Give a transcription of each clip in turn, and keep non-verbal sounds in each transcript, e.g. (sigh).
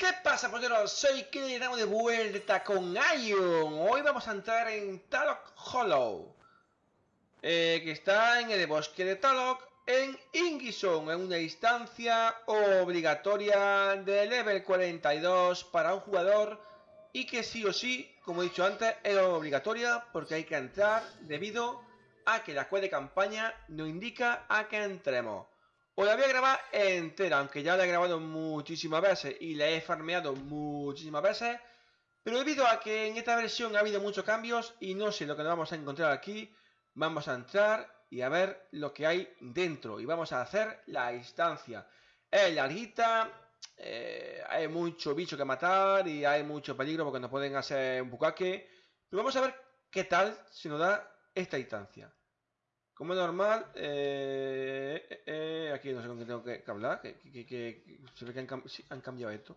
¿Qué pasa, polleros? Soy que estamos de vuelta con Ion. Hoy vamos a entrar en Talok Hollow. Eh, que está en el bosque de Talok, en Ingison, en una instancia obligatoria de level 42 para un jugador y que sí o sí, como he dicho antes, es obligatoria porque hay que entrar debido a que la cueva de campaña nos indica a que entremos. Os la voy a grabar entera, aunque ya la he grabado muchísimas veces y la he farmeado muchísimas veces. Pero debido a que en esta versión ha habido muchos cambios y no sé lo que nos vamos a encontrar aquí, vamos a entrar y a ver lo que hay dentro. Y vamos a hacer la instancia. Es larguita, eh, hay mucho bicho que matar y hay mucho peligro porque nos pueden hacer un bucaque. Pero vamos a ver qué tal se nos da esta instancia. Como normal, eh, eh, eh, aquí no sé con qué tengo que, hablar, que, se ve que han, cambiado esto.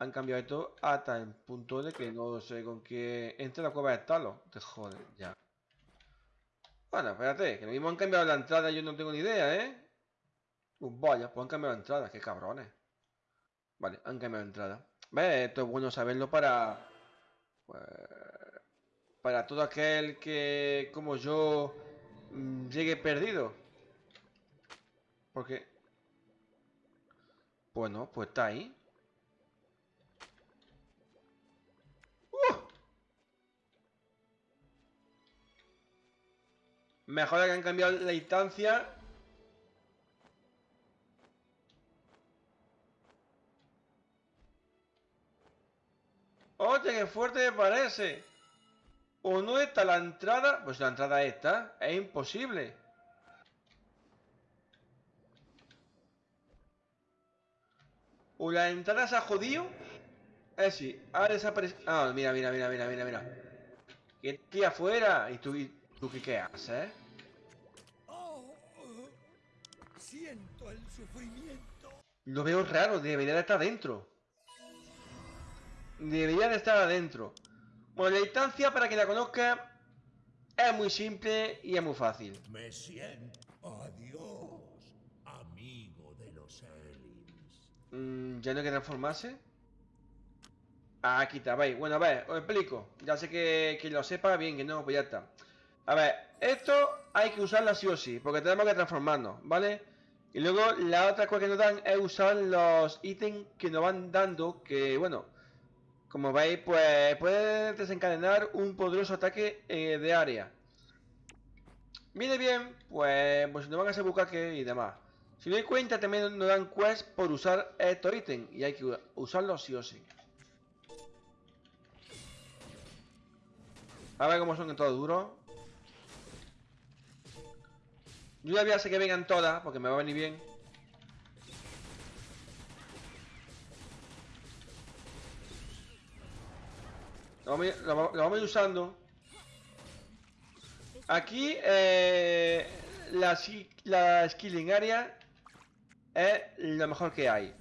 Han cambiado esto hasta el punto de que no sé con qué... Entre la cueva de talo. Te joder, ya. Bueno, espérate, que lo mismo han cambiado la entrada, yo no tengo ni idea, ¿eh? Uh, vaya, pues han cambiado la entrada, qué cabrones. Vale, han cambiado la entrada. ¿Ves? Esto es bueno saberlo para... Pues para todo aquel que, como yo, mm, llegue perdido. Porque... Bueno, pues está ahí. ¡Uh! Mejor que han cambiado la instancia. ¡Oye, qué fuerte me parece! ¿O no está la entrada? Pues la entrada está. Es imposible. ¿O la entrada se ha jodido? Eh, sí. Ha desaparecido. Ah, mira, mira, mira, mira, mira, mira. ¿Qué aquí afuera? ¿Y tú, tú qué, qué haces? siento el sufrimiento. Lo veo raro. Debería de estar dentro. Debería de estar adentro. Bueno, la instancia, para que la conozca, es muy simple y es muy fácil. Me siento. Adiós, amigo de los aliens. Mm, ¿Ya no hay que transformarse? Ah, aquí está, veis. Bueno, a ver, os explico. Ya sé que, que lo sepa bien, que no, pues ya está. A ver, esto hay que usarlo sí o sí, porque tenemos que transformarnos, ¿vale? Y luego la otra cosa que nos dan es usar los ítems que nos van dando, que bueno, como veis, pues puede desencadenar un poderoso ataque eh, de área. Viene bien, pues, pues nos van a hacer bucaque y demás. Si no hay cuenta, también nos dan quest por usar estos ítems. Y hay que usarlos sí o sí. A ver cómo son en todo duro. Yo ya voy a hacer que vengan todas, porque me va a venir bien. Lo vamos, a ir usando. Aquí eh, la, la skilling area es lo mejor que hay.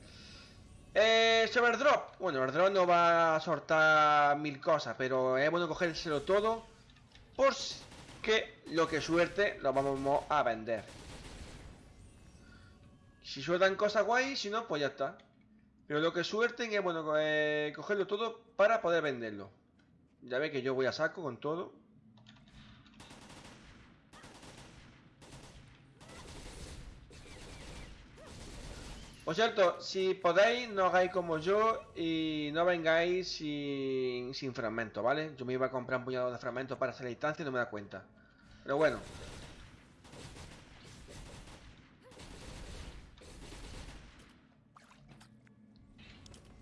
Eh, sobre drop. Bueno, el drop no va a soltar mil cosas, pero es bueno cogérselo todo. Por que lo que suerte lo vamos a vender. Si sueltan cosas guay, si no, pues ya está. Pero lo que suelten es bueno eh, cogerlo todo para poder venderlo. Ya ve que yo voy a saco con todo. Por cierto, si podéis, no hagáis como yo y no vengáis sin, sin fragmentos, ¿vale? Yo me iba a comprar un puñado de fragmentos para hacer la instancia y no me da cuenta. Pero bueno.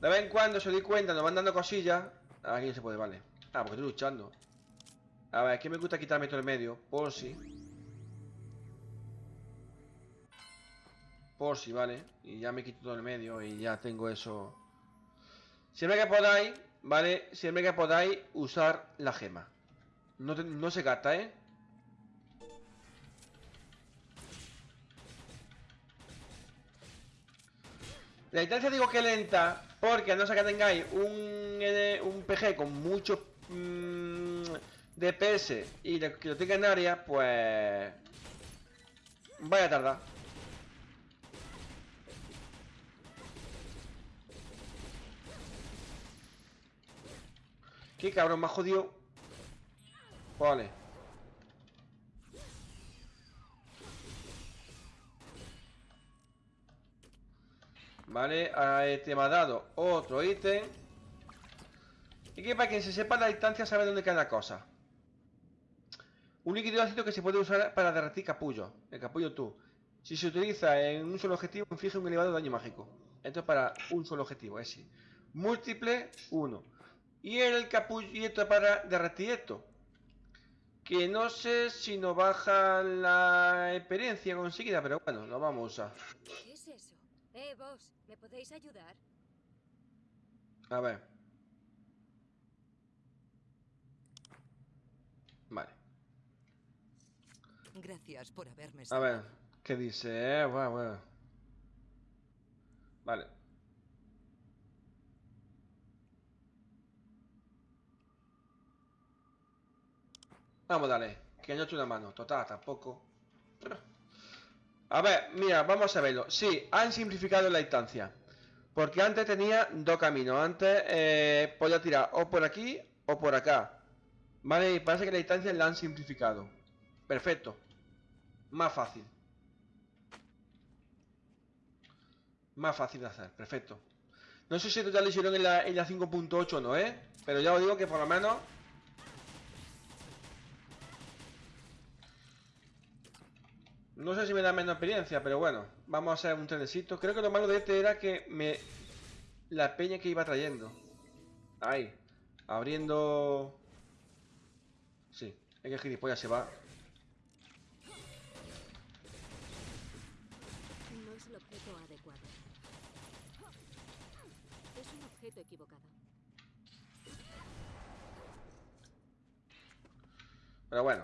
De vez en cuando se doy cuenta, nos van dando cosillas. Aquí no se puede, vale. Ah, porque estoy luchando. A ver, que me gusta quitarme todo el medio. Por si. Por si, vale. Y ya me quito todo el medio y ya tengo eso. Siempre que podáis, ¿vale? Siempre que podáis usar la gema. No, no se gasta, ¿eh? La distancia digo que lenta porque no ser que tengáis un, un PG con mucho mmm, DPS y de que lo tenga en área, pues... Vaya tarda. Qué cabrón, me ha jodido. Pues, vale. Vale, ahí te me ha dado otro ítem. Y que para quien se sepa la distancia sabe dónde queda la cosa. Un líquido ácido que se puede usar para derretir capullo. El capullo tú. Si se utiliza en un solo objetivo, inflige un elevado daño mágico. Esto es para un solo objetivo, ese. Múltiple, uno. Y el capullo y esto es para derretir esto. Que no sé si nos baja la experiencia conseguida, pero bueno, lo vamos a usar. ¿Qué es eso? Eh, vos, ¿me podéis ayudar? A ver. Vale. Gracias por haberme A ver, ¿qué dice? Eh, bueno, bueno. Vale. Vamos, dale. Que no eche una mano. Total, tampoco. A ver, mira, vamos a verlo. Sí, han simplificado la instancia. Porque antes tenía dos caminos. Antes eh, podía tirar o por aquí o por acá. Vale, parece que la distancia la han simplificado. Perfecto. Más fácil. Más fácil de hacer, perfecto. No sé si ya lo hicieron en la, la 5.8 o no, ¿eh? Pero ya os digo que por lo menos... No sé si me da menos experiencia, pero bueno. Vamos a hacer un trenecito. Creo que lo malo de este era que me... La peña que iba trayendo. Ahí. Abriendo... Es que el gilipollas se va. No es el objeto adecuado. Es un objeto equivocado. Pero bueno.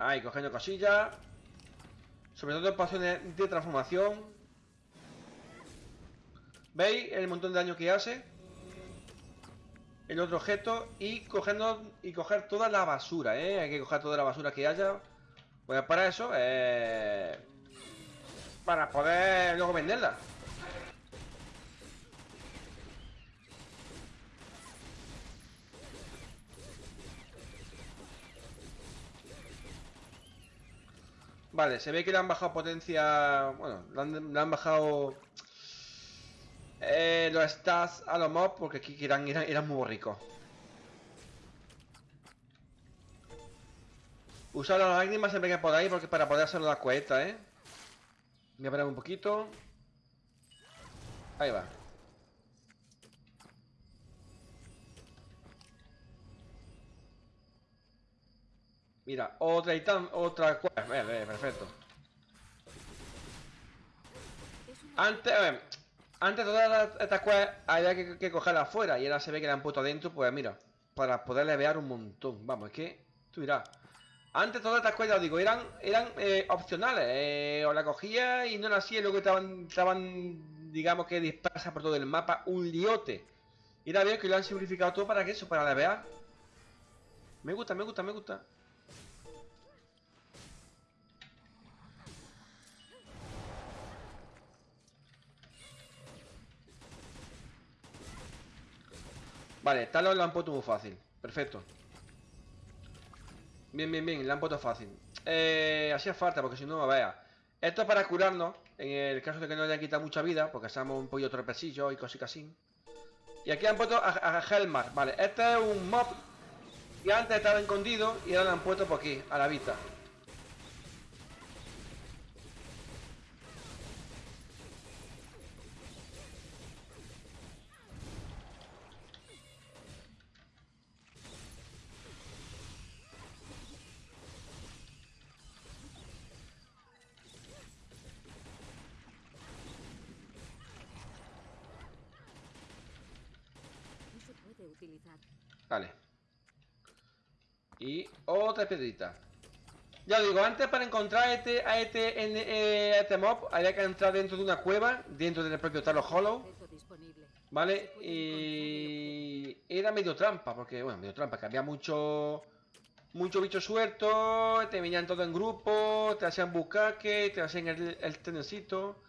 Ahí, cogiendo cosillas. Sobre todo en pasiones de transformación. ¿Veis el montón de daño que hace? El otro objeto. Y cogiendo y coger toda la basura, ¿eh? Hay que coger toda la basura que haya. Pues para eso, eh, Para poder luego venderla. Vale, se ve que le han bajado potencia... Bueno, le han bajado... Eh, los stats a los mobs porque aquí eran, muy ricos. Usar las lágrimas siempre que podáis porque para poder hacerlo la cuesta, ¿eh? Voy a parar un poquito. Ahí va. Mira, otra tan, otra cuesta. Perfecto. Antes, a antes todas estas quests había que, que cogerlas afuera y ahora se ve que la han puesto adentro, pues mira, para poder levear un montón. Vamos, es que, tú dirás. Antes todas estas os digo, eran, eran eh, opcionales. eh, o la cogía y no la hacía luego estaban, estaban, digamos que dispersas por todo el mapa, un liote. Y ahora veo que lo han simplificado todo para que eso, para levear. Me gusta, me gusta, me gusta. Vale, Talon lo han puesto muy fácil. Perfecto. Bien, bien, bien, lo han puesto fácil. Eh, hacía falta, porque si no, vea. Esto es para curarnos, en el caso de que no haya quitado mucha vida, porque seamos un pollo tropesillo y cositas así. Y aquí han puesto a, a Helmar, vale. Este es un mob que antes estaba escondido y ahora lo han puesto por aquí, a la vista. Utilizar. Vale. Y otra piedrita. Ya os digo, antes para encontrar a este, a este, en- eh, a este mob había que entrar dentro de una cueva, dentro del propio Talo Hollow. ¿vale? Y era medio trampa, porque, bueno, medio trampa, que había mucho, mucho bicho suelto, te venían todos en grupo, te hacían buscaque, te hacían el, el trenecito.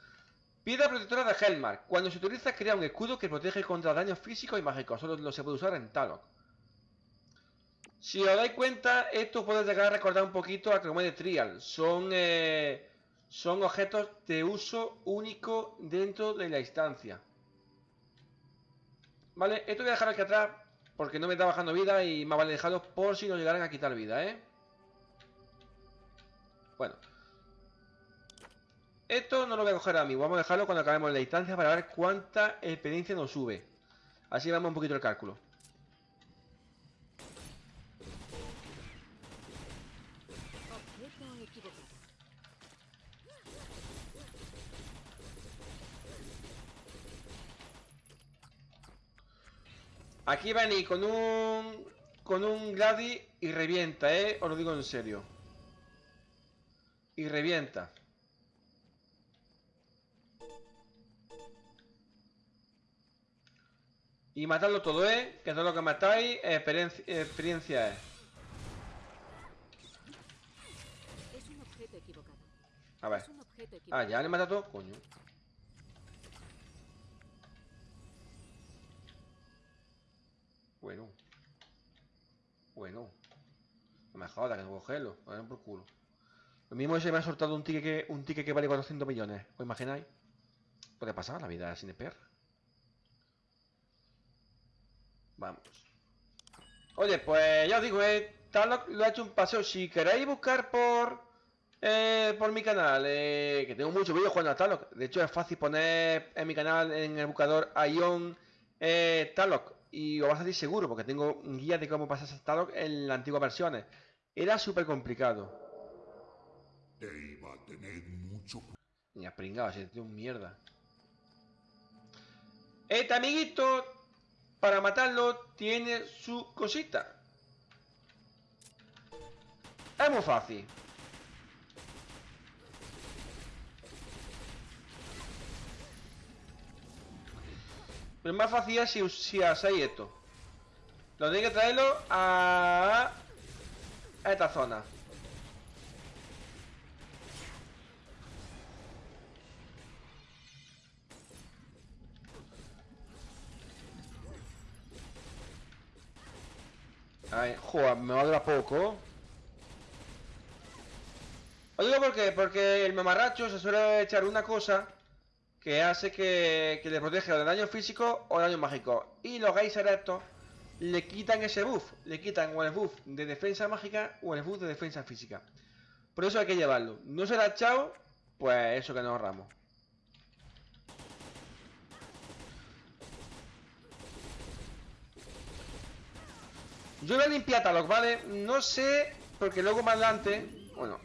Piedra protectora de Helmar. Cuando se utiliza crea un escudo que protege contra daños físicos y mágicos. Solo lo se puede usar en Talok. Si os dais cuenta, esto puede llegar a recordar un poquito a Chromede Trial. Son, eh, son objetos de uso único dentro de la instancia. Vale, esto voy a dejar aquí atrás porque no me está bajando vida y más vale dejarlo por si nos llegaran a quitar vida, ¿eh? Bueno. Esto no lo voy a coger a mí, vamos a dejarlo cuando acabemos la instancia para ver cuánta experiencia nos sube. Así vamos un poquito el cálculo. Aquí va venir con un... Con un Gladi y revienta, ¿eh? Os lo digo en serio. Y revienta. Y matarlo todo, ¿eh? Que todo lo que matáis, experiencia, experiencia es. Es un objeto equivocado. A ver. Ah, ya le mata todo, coño. Bueno. Bueno. No me jodas, que no cogerlo. Den por culo. Lo mismo se me ha soltado un ticket que, un ticket que vale 400 millones. ¿Os imagináis? Puede pasar la vida sin EPR. Vamos. Oye, pues ya os digo, eh, lo ha hecho un paseo. Si queréis buscar por eh, por mi canal, eh, que tengo muchos vídeos jugando a Tarlock. De hecho, es fácil poner en mi canal en el buscador Ion eh, Tarlock. Y os va a salir seguro, porque tengo un guía de cómo pasarse a Tarlock en las antiguas versiones. Era súper complicado. Te iba a tener mucho cu- Ni a pringado, si tío un mierda. Este amiguito, para matarlo, tiene su cosita. Es muy fácil. Pero más fácil si, si hacéis esto. Lo tenéis que traerlo a esta zona. Ay, joder, me va a durar poco. Os digo por qué, porque el mamarracho se suele echar una cosa que hace que, que le protege o del daño físico o daño mágico. Y los geysers estos le quitan ese buff, le quitan o el buff de defensa mágica o el buff de defensa física. Por eso hay que llevarlo. No se la ha echado, pues eso que nos ahorramos. Yo voy a limpiar Talok, ¿vale? No sé, porque luego más adelante, bueno,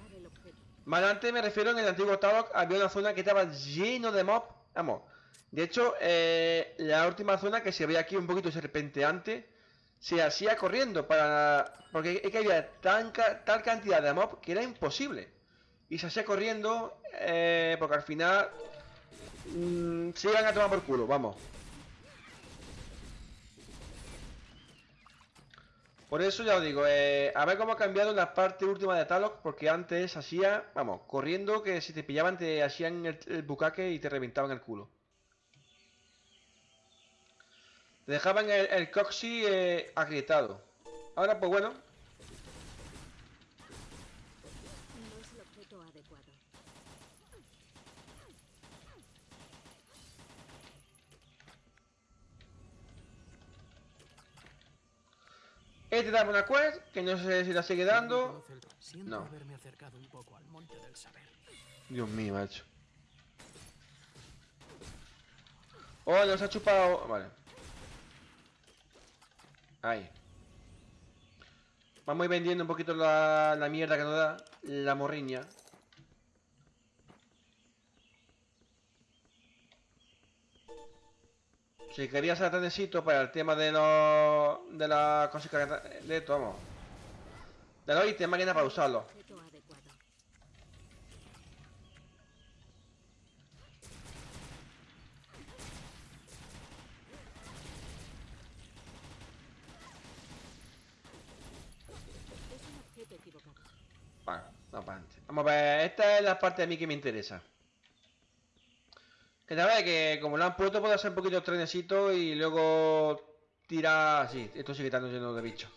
más adelante me refiero en el antiguo Talok, había una zona que estaba lleno de mob. Vamos, de hecho, eh, la última zona que se ve aquí un poquito serpenteante, se hacía corriendo para... Porque es que había tan, tal cantidad de mob que era imposible. Y se hacía corriendo eh, porque al final mm, se iban a tomar por culo, vamos. Por eso ya os digo, eh, a ver cómo ha cambiado la parte última de Talok, porque antes hacía, vamos, corriendo que si te pillaban te hacían el, el bucaque y te reventaban el culo. Te dejaban el, el coxi eh, agrietado. Ahora, pues bueno, No es el objeto adecuado. Este daba una quest, que no sé si la sigue dando. No. Dios mío, macho. Oh, nos ha chupado. Vale. Ahí. Vamos a ir vendiendo un poquito la, la mierda que nos da. La morriña. Si querías hacer necesito para el tema de los. de las cositas que- de esto, vamos. De los ítems máquina para usarlo. Bueno, vamos para. Vamos a ver, esta es la parte de mí que me interesa. Que la verdad es que como lo han puesto puede hacer un poquito trenecito y luego tira así. Esto sí que está lleno de bichos.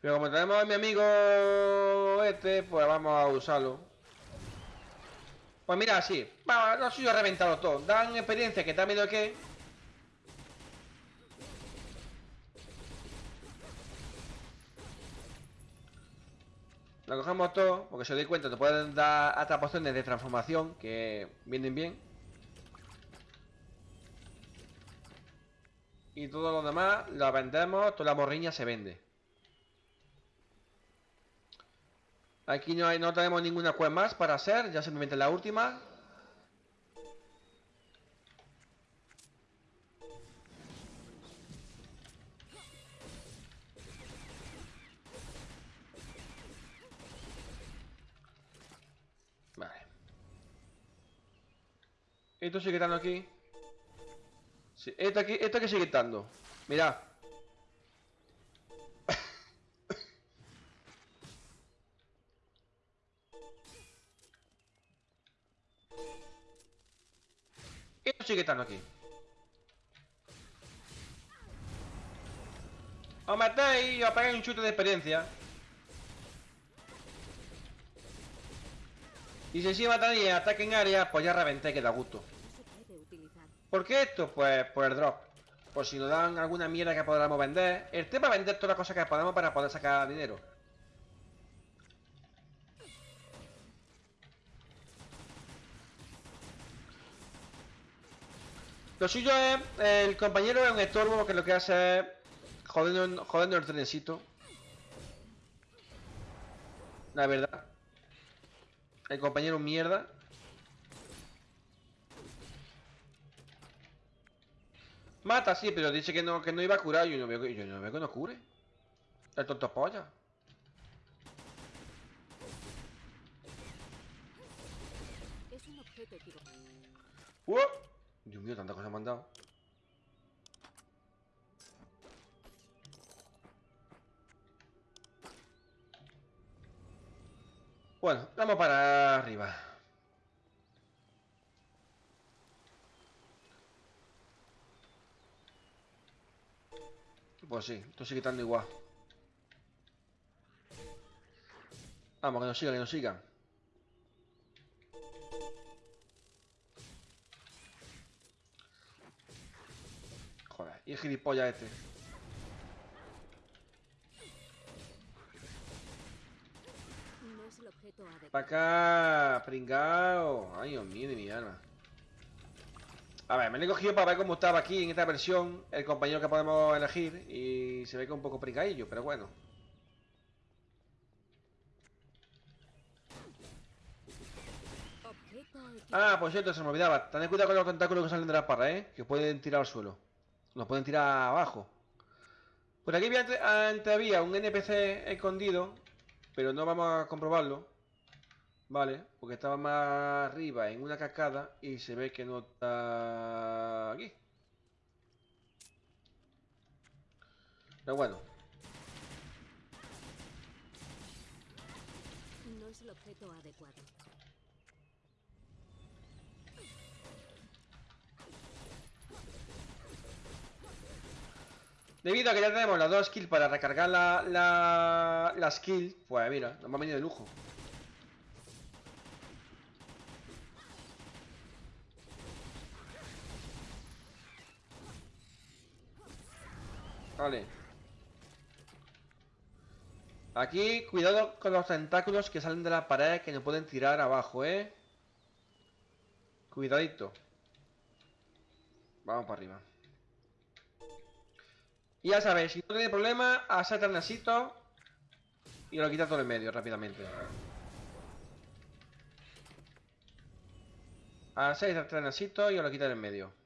Pero como tenemos a mi amigo este, pues vamos a usarlo. Pues mira, así. No soy yo reventado todo. Dan experiencia que está medio que. Lo cogemos todo, porque si os doy cuenta, te pueden dar hasta pociones de transformación que vienen bien. Y todo lo demás lo vendemos, toda la morriña se vende. Aquí no, hay, no tenemos ninguna quest más para hacer, ya simplemente la última. Esto sigue estando aquí. Sí, esto aquí, esto sigue estando. Mirad. Esto sigue estando aquí. Os metéis y os pegáis un chute de experiencia. Y si encima tenéis ataque en área, pues ya reventé que da gusto. No se puede utilizar. ¿Por qué esto? Pues por el drop. Por si nos dan alguna mierda que podamos vender. El tema es vender todas las cosas que podamos para poder sacar dinero. Lo suyo es, el compañero es un estorbo que lo que hace es jodiendo, el trencito. La verdad. El compañero mierda. Mata, sí, pero dice que no, que no iba a curar. Yo no veo que, yo no veo que no cure. El tonto polla. Es un objeto equivocado. ¡Uh! Dios mío, tanta cosa me han dado. Bueno, vamos para arriba. Pues sí, esto sigue estando igual. Vamos, que nos sigan, que nos sigan. Joder, y el gilipollas este. No es el objeto. Para acá, pringao. Ay, Dios mío de mi alma. A ver, me lo he cogido para ver cómo estaba aquí en esta versión el compañero que podemos elegir y se ve que un poco pringaillo, pero bueno. Ah, por cierto, se me olvidaba. Tened cuidado con los tentáculos que salen de la parra, ¿eh? Que pueden tirar al suelo. Nos pueden tirar abajo. Por aquí había ante- antes había un NPC escondido, pero no vamos a comprobarlo. Vale, porque estaba más arriba en una cascada y se ve que no está aquí. Pero bueno, No es el objeto adecuado. debido a que ya tenemos las dos skills para recargar la, la, la skill, pues mira, nos va a venir de lujo. Vale. Aquí, cuidado con los tentáculos que salen de la pared que nos pueden tirar abajo, ¿eh? Cuidadito. Vamos para arriba. Y ya sabéis, si no tiene problema, hacer trenecito y lo quita todo en medio rápidamente. Hacéis el trenecito y lo quitan en medio.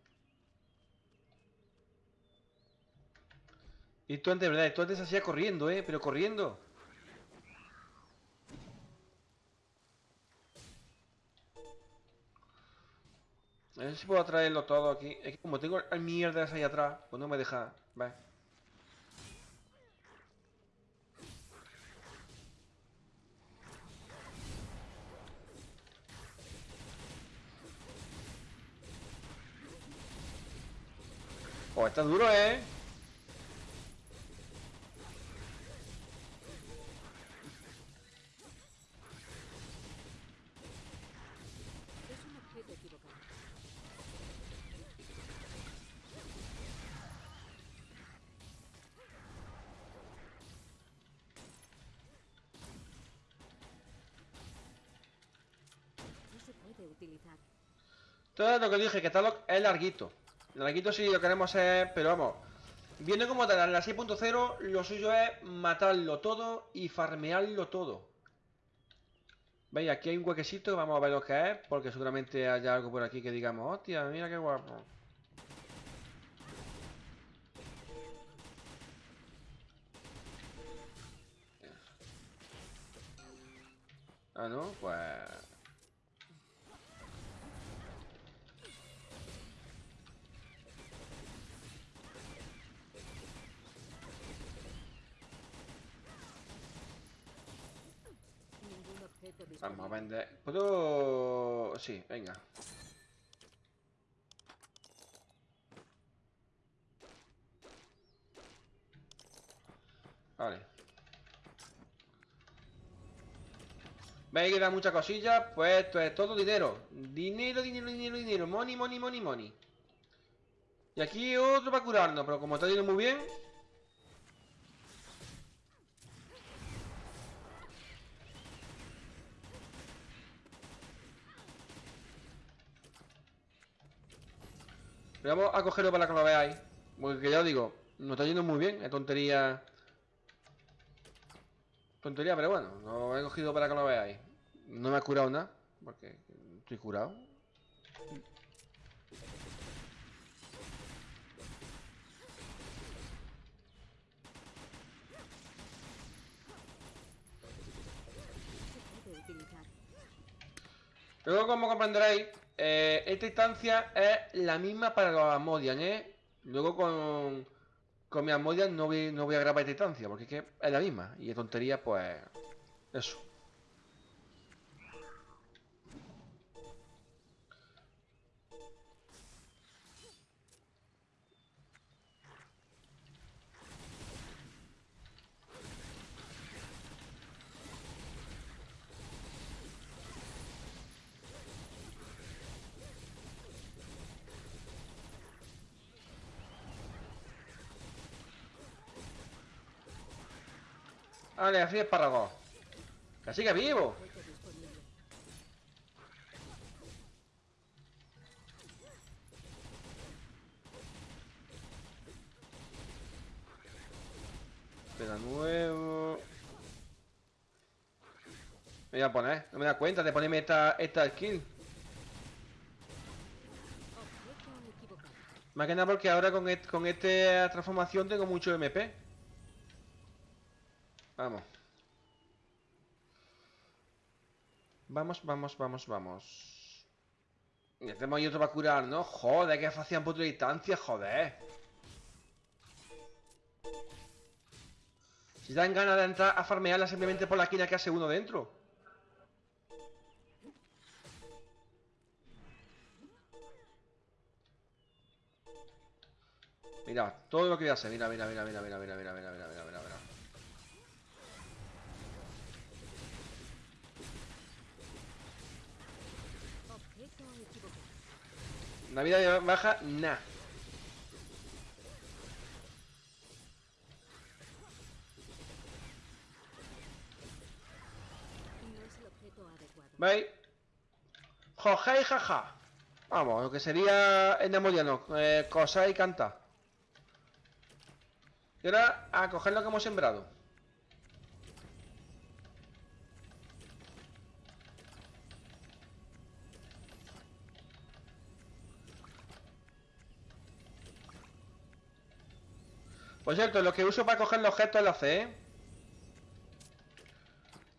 Y tú antes, ¿verdad? Tú antes hacías corriendo, ¿eh? Pero corriendo. A ver si puedo traerlo todo aquí. Es que como tengo mierdas ahí atrás, pues no me deja. Ve. Oh, está duro, ¿eh? Todo lo que dije, que Talok es larguito. Larguito sí lo queremos hacer, pero vamos. Viendo como tal, en la 6.0 lo suyo es matarlo todo y farmearlo todo. Veis, aquí hay un huequecito, vamos a ver lo que es, porque seguramente haya algo por aquí que digamos, hostia, mira qué guapo. Ah, no, pues... Ningún objeto Vamos a vender. ¿Puedo...? Sí, venga. Vale. ¿Veis que da muchas cosillas? Pues esto es todo dinero. Dinero, dinero, dinero, dinero. Money, money, money, money. Y aquí otro para curarnos, pero como está yendo muy bien... Pero vamos a cogerlo para que lo veáis. Porque ya os digo, nos está yendo muy bien. Es tontería. Tontería, pero bueno, lo he cogido para que lo veáis. No me ha curado nada. Porque estoy curado. Luego, como comprenderéis, eh, esta instancia es la misma para los Amodian, ¿eh? Luego con, con mi Amodian no voy, no voy a grabar esta instancia, porque es que es la misma. Y de tontería, pues... Eso. Vale, así es espárrago. Que vivo. Espera nuevo. Me voy a poner, no me da cuenta de ponerme esta, esta skill. Más que nada porque ahora con, con esta transformación tengo mucho MP. Vamos. Vamos, vamos, vamos, vamos. Y hacemos ahí otro para curar, ¿no? Joder, que fácil por otra distancia, joder. Si dan ganas de entrar a farmearla simplemente por la esquina que hace uno dentro. Mira, todo lo que voy a hacer. Mira, mira, mira, mira, mira, mira, mira, mira, mira, mira, mira, mira. Objeto equivocado. Una vida baja, nah. ¿Veis? Jojei jaja. Vamos, lo que sería en demoniano. Eh, cosa y canta. Y ahora a coger lo que hemos sembrado. Por cierto, lo que uso para coger los objetos es la C, ¿eh?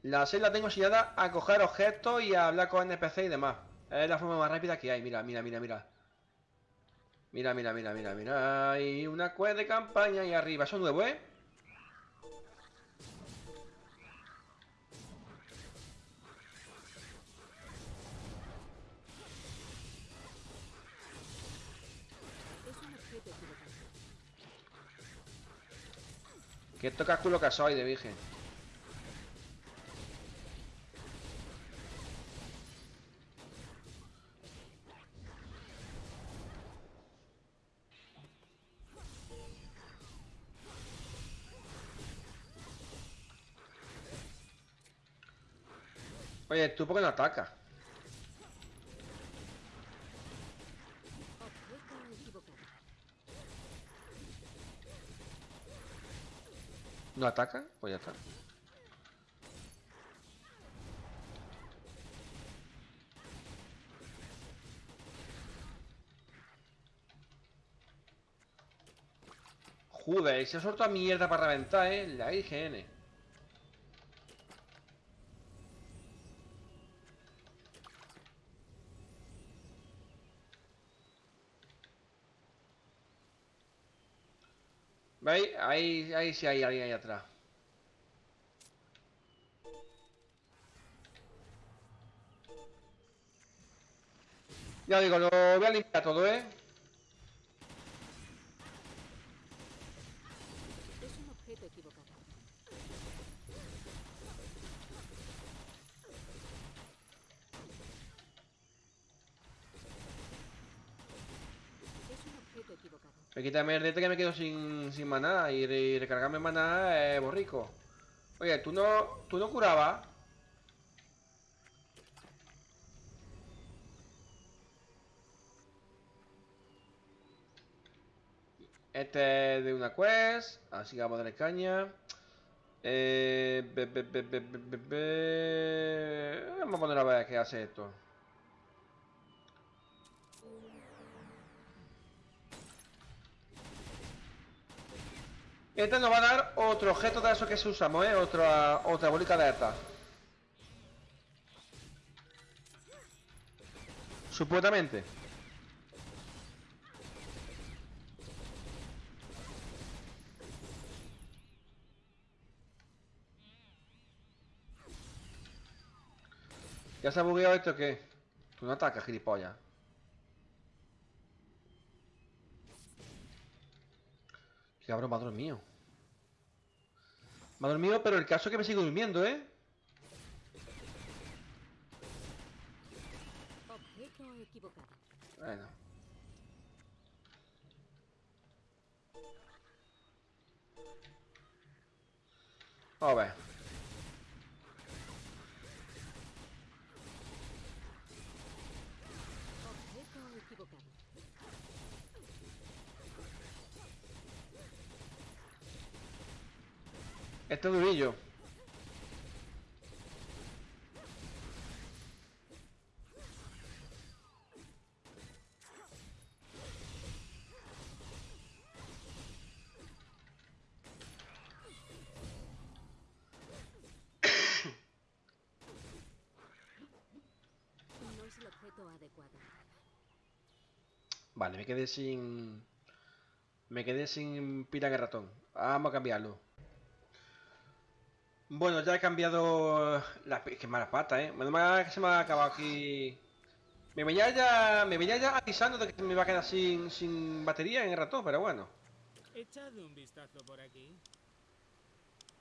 La C la tengo enseñada a coger objetos y a hablar con NPC y demás. Es la forma más rápida que hay. Mira, mira, mira, mira. Mira, mira, mira, mira, mira. Hay una quest de campaña ahí arriba. Eso es nuevo, ¿eh? Que toca culo que soy de virgen. Oye, ¿tú por qué no atacas? ¿No ataca? Pues ya está. Joder, se ha soltado mierda para reventar, eh. La IGN. ¿Veis? Ahí, ahí sí hay alguien ahí atrás. Ya digo, lo voy a limpiar todo, ¿eh? Es un objeto equivocado. Es un objeto equivocado. Me quítame el que me quedo sin, sin maná y, re- recargarme maná es borrico. Oye, tú no, tú no curabas. Este es de una quest, así que vamos a darle caña. Eh, Vamos a poner a ver qué hace esto. Este nos va a dar otro objeto de esos que se usamos, ¿eh? Otra, otra bolica de esta. Supuestamente. ¿Ya se ha bugueado esto o qué? Tú no atacas, gilipollas. Qué cabrón, ha dormido. Me ha dormido, pero el caso es que me sigo durmiendo, ¿eh? Bueno. Vamos a ver. Objeto equivocado. Este es durillo. No es el objeto adecuado. Vale, me quedé sin... Me quedé sin pila de ratón. Vamos a cambiarlo. Bueno, ya he cambiado la... Qué mala pata, ¿eh? Menos mal que se me ha acabado aquí... Me venía ya... Me venía ya avisando de que me iba a quedar sin, sin batería en el ratón, pero bueno. Echad un vistazo por aquí.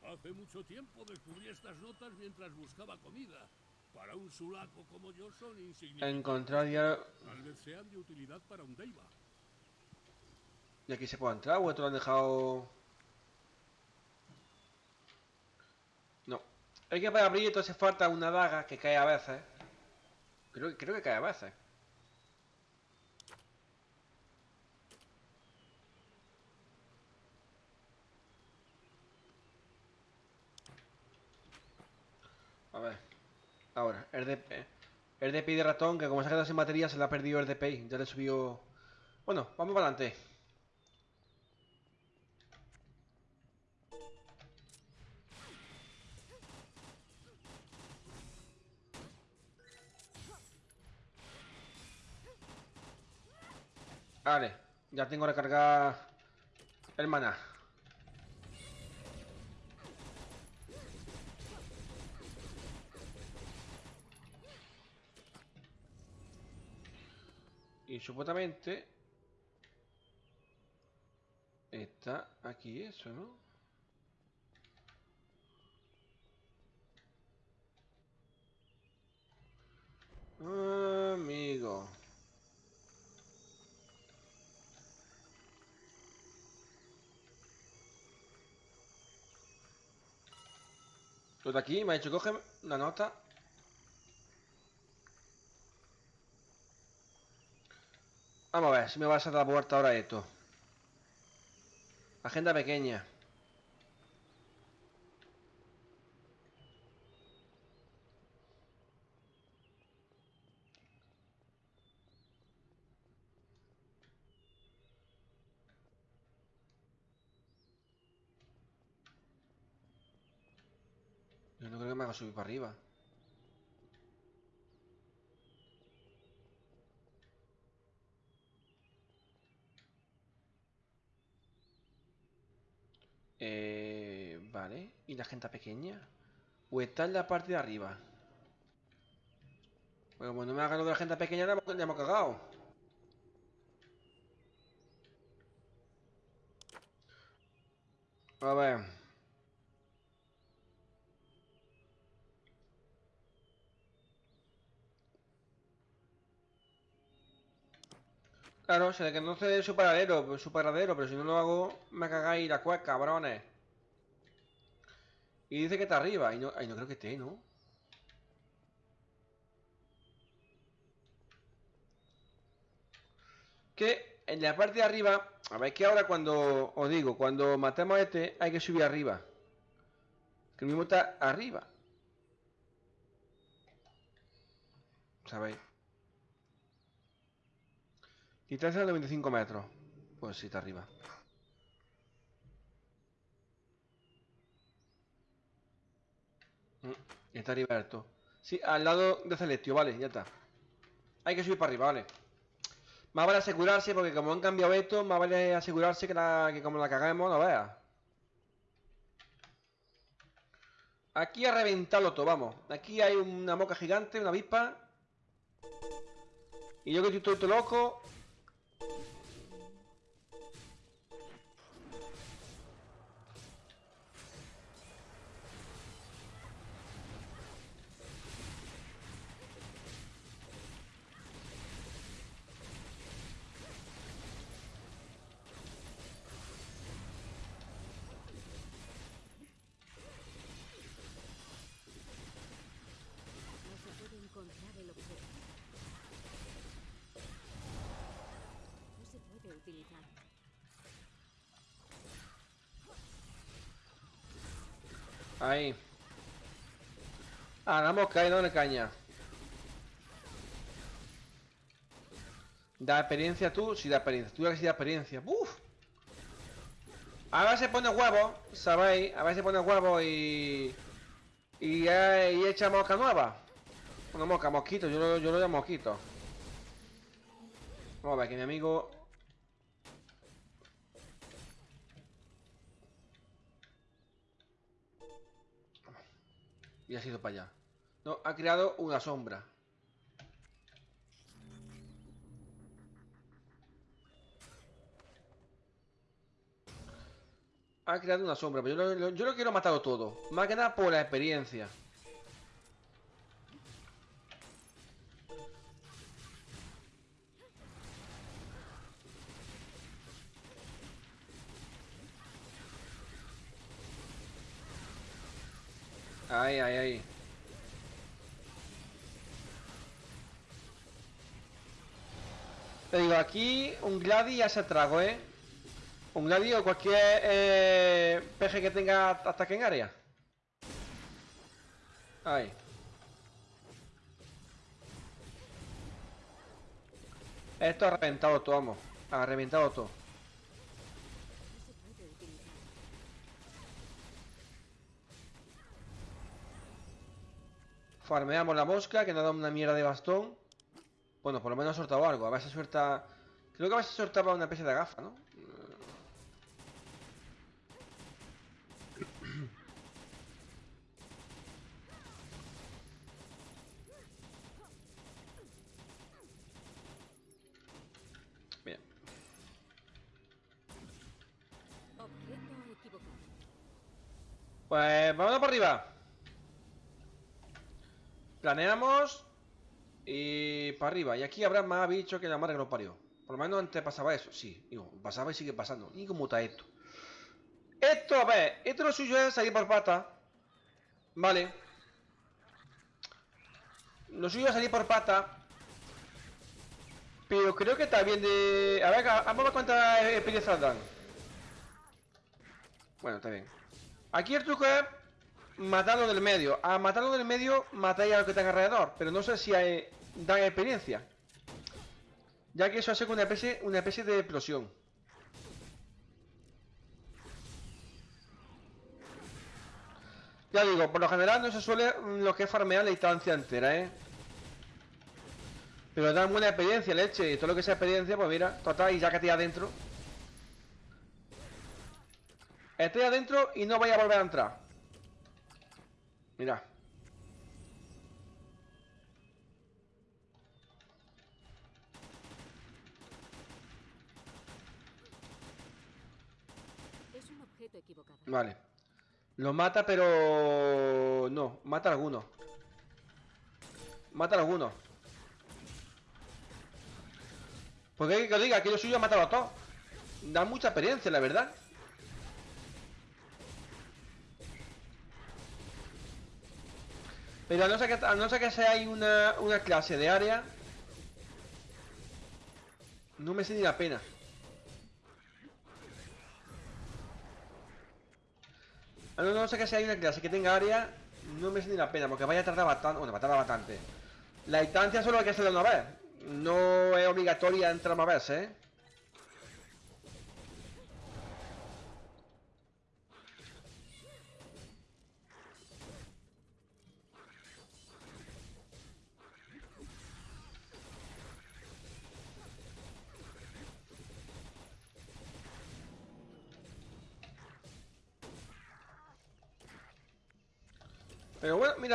Hace mucho tiempo descubrí estas notas mientras buscaba comida. Para un sulaco como yo son insignificantes. Encontrar diario... Tal vez sean de utilidad para un Deiva. ¿Y aquí se puede entrar o esto lo han dejado...? No. Es que para abrir esto hace falta una daga que cae a veces. Creo, creo que cae a veces. A ver. Ahora, el de... El de ratón, que como se ha quedado sin batería, se le ha perdido el DPI. Ya le subió... Bueno, vamos para adelante. Vale, ya tengo recargada el maná. Y supuestamente está aquí eso, ¿no? Amigo. Todo aquí me ha dicho, coge una nota. Vamos a ver si me vas a dar vuelta ahora esto. Agenda pequeña. Haga subir para arriba. Eh, vale. ¿Y la gente pequeña? ¿O está en la parte de arriba? Bueno, como no me haga lo de la gente pequeña, ya hemos, hemos cagado. A ver. Claro, se le sé su paradero, su paradero, pero si no lo hago, me cagáis la cueca, cabrones. Y dice que está arriba, y no, ay, no creo que esté, ¿no? Que en la parte de arriba, a ver que ahora cuando os digo, cuando matemos a este, hay que subir arriba. Que el mismo está arriba. ¿Sabéis? Distancia de 95 metros. Pues sí, está arriba. Mm, Está arriba esto. Sí, al lado de Celestio, vale, ya está. Hay que subir para arriba, vale. Más vale asegurarse, porque como han cambiado esto, más vale asegurarse que, la, como la cagamos, no veas. Aquí a reventarlo todo, vamos. Aquí hay una moca gigante, una avispa. Y yo que estoy todo loco. Ahí. Ah, la mosca ahí, dale caña. Da experiencia tú, sí da experiencia. Tú ya que sí da experiencia. ¡Uf! A ver si pone huevo, ¿sabéis? A ver si pone huevo y... Y, y echa mosca nueva. Una mosca, mosquito, yo lo, yo lo llamo mosquito. Vamos a ver que mi amigo... Y ha sido para allá. No, ha creado una sombra. Ha creado una sombra, pero yo lo, yo lo quiero matarlo todo. Más que nada por la experiencia. Ahí, ahí, ahí. Te digo, aquí un Gladi ya se trago, ¿eh? Un Gladi o cualquier eh, peje que tenga ataque en área. Ahí. Esto ha reventado todo, vamos. Ha reventado todo. Farmeamos la mosca, que nos da una mierda de bastón. Bueno, por lo menos ha soltado algo. A ver si suelta... Creo que a ver si soltaba una especie de gafa, ¿no? (coughs) Bien. Pues vámonos para arriba. Planeamos y para arriba. Y aquí habrá más bichos que la madre que lo parió. Por lo menos antes pasaba eso. Sí, digo, pasaba y sigue pasando. ¿Y cómo está esto? Esto, a ver, esto lo suyo es salir por pata. Vale. Lo suyo es salir por pata. Pero creo que está bien de... A ver, vamos a ver cuántas experiencias dan. Bueno, está bien. Aquí el truco es matarlo del medio. A matarlo del medio matáis a lo que tenga alrededor. Pero no sé si hay, dan experiencia. Ya que eso hace una especie, una especie de explosión. Ya digo, por lo general no se suele mm, lo que es farmear la instancia entera, ¿eh? Pero dan buena experiencia, leche. Y todo lo que sea experiencia, pues mira, total, y ya que estoy adentro. Estoy adentro y no voy a volver a entrar. Mira. Es un objeto equivocado. Vale. Lo mata, pero... No, mata a alguno. Mata a alguno. Porque que os diga que lo suyo ha matado a todos. Da mucha experiencia, la verdad. Pero a no ser que, no ser que sea ahí una, una clase de área... No me sé ni la pena. A no, no sé que sea una clase que tenga área, no me sé ni la pena, porque vaya a tardar bastante. Bueno, va a tardar bastante. La instancia solo hay que hacerla una vez. No es obligatoria entrar más veces, ¿eh?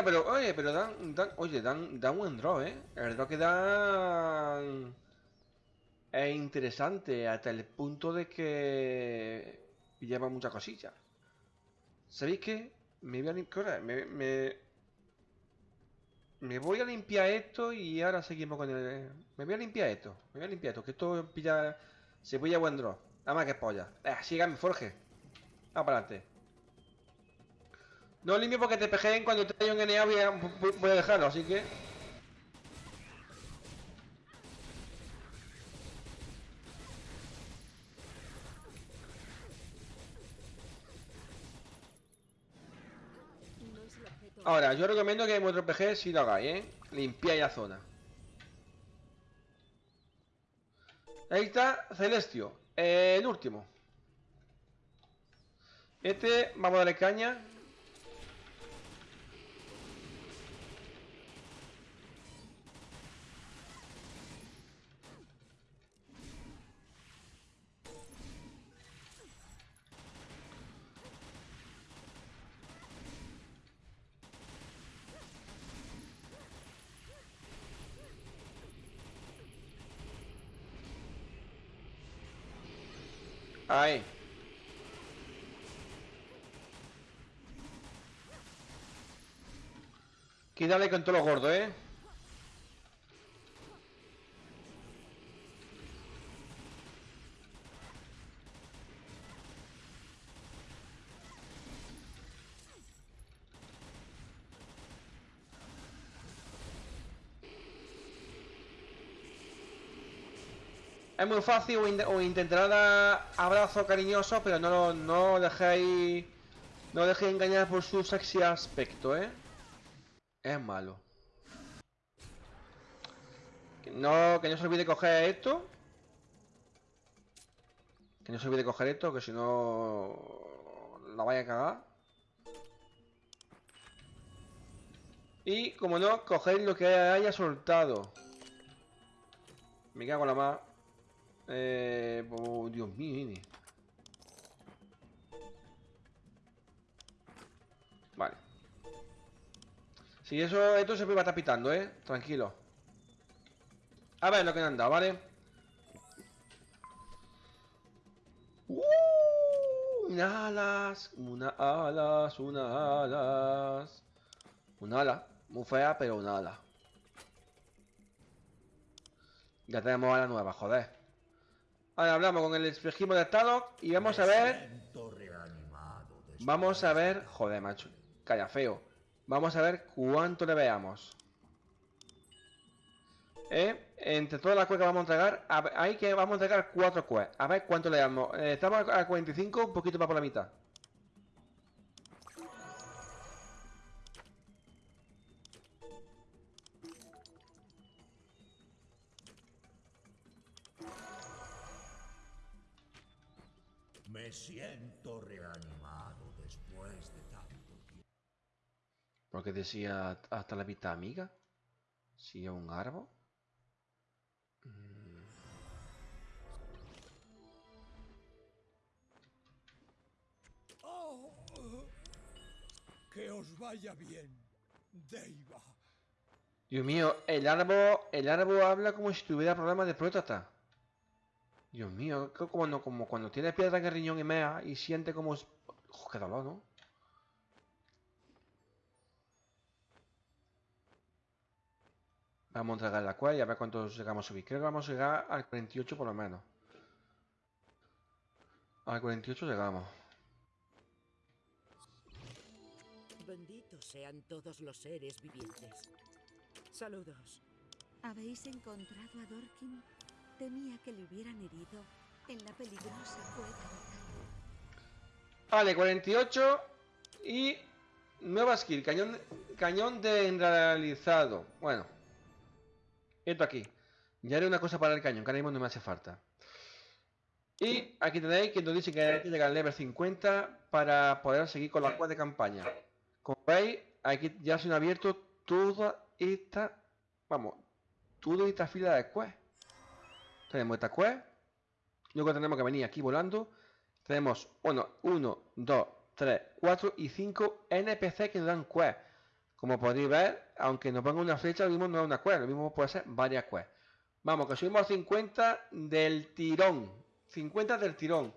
Pero oye, pero dan, dan oye, dan, dan buen draw, ¿eh? El draw que dan es interesante hasta el punto de que lleva muchas cosillas. ¿Sabéis qué? Me voy a limpiar, me, me, me voy a limpiar esto y ahora seguimos con el... Me voy a limpiar esto, me voy a limpiar esto, que esto pilla... Se pilla buen draw. Nada más que polla. Eh, síganme, Forge. Vamos para adelante. No limpio porque te pejeen cuando te haya un NA voy a, dejarlo, así que... Ahora, yo recomiendo que en vuestro PG si lo hagáis, ¿eh? Limpiáis la zona. Ahí está Celestio, el último. Este, vamos a darle caña. Ahí. Que dale con todo lo gordo, ¿eh? Es muy fácil o, in- o intentar dar abrazos cariñosos, pero no, lo- no dejéis... No dejéis engañar por su sexy aspecto, ¿eh? Es malo. Que no, que no se olvide coger esto. Que no se olvide coger esto, que si no... La vaya a cagar. Y, como no, coger lo que haya soltado. Me cago en la más. Eh, oh, Dios mío. Vale. Si eso, esto se va a estar pitando, ¿eh? Tranquilo. A ver lo que han dado, ¿vale? ¡Uh! Unas alas, unas alas, unas alas. Un ala. Muy fea, pero un ala. Ya tenemos ala nueva, joder. Ahora hablamos con el espejismo de estado y vamos a ver. Vamos a ver. Joder, macho. Calla feo. Vamos a ver cuánto le veamos. ¿Eh? Entre todas las que vamos a entregar, a ver, hay que vamos a entregar cuatro quests. A ver cuánto le damos. Eh, estamos a 45, un poquito más por la mitad. Siento reanimado después de tanto tiempo. Porque decía hasta la vista amiga. Si es un árbol. Mm, Oh, que os vaya bien, Deiva. Dios mío, el árbol, el árbol habla como si tuviera problemas de próstata. Dios mío, que como, no- como cuando tiene piedra en el riñón y mea y siente como... es- Uf, qué dolor, ¿no? Vamos a entregar la cual y a ver cuántos llegamos a subir. Creo que vamos a llegar al 48 por lo menos. Al 48 llegamos. Benditos sean todos los seres vivientes. Saludos. ¿Habéis encontrado a Dorkin? Que le hubieran herido en la peligrosa cueva de Vale, 48 y nueva skill, cañón, cañón desrealizado. Bueno, esto aquí. Ya haré una cosa para el cañón, que ahora mismo no me hace falta. Y aquí tenéis que nos dice que hay que llegar al level 50 para poder seguir con la quest de campaña. Como veis, aquí ya se han abierto toda esta, vamos, toda esta fila de quest. Tenemos esta quest, luego tenemos que venir aquí volando. Tenemos, bueno, 1, 2, 3, 4 y 5 NPC que nos dan quest. Como podéis ver, aunque nos ponga una flecha, lo mismo no es una quest, lo mismo puede ser varias quests. Vamos, que subimos a 50 del tirón. 50 del tirón.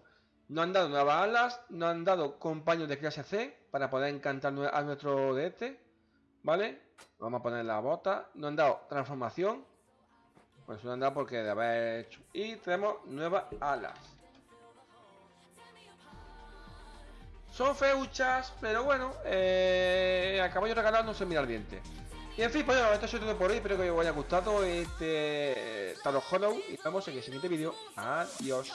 Nos han dado nuevas alas, nos han dado compañeros de clase C para poder encantar a nuestro de este. ¿Vale? Vamos a poner la bota. Nos han dado transformación. Pues nos han dado porque de haber hecho. Y tenemos nuevas alas. Son feuchas, pero bueno, eh, a caballo no se mira al diente. Y en fin, pues bueno, esto es todo por hoy. Espero que os haya gustado este eh, Tarot Hollow. Y nos vemos en el siguiente vídeo. Adiós.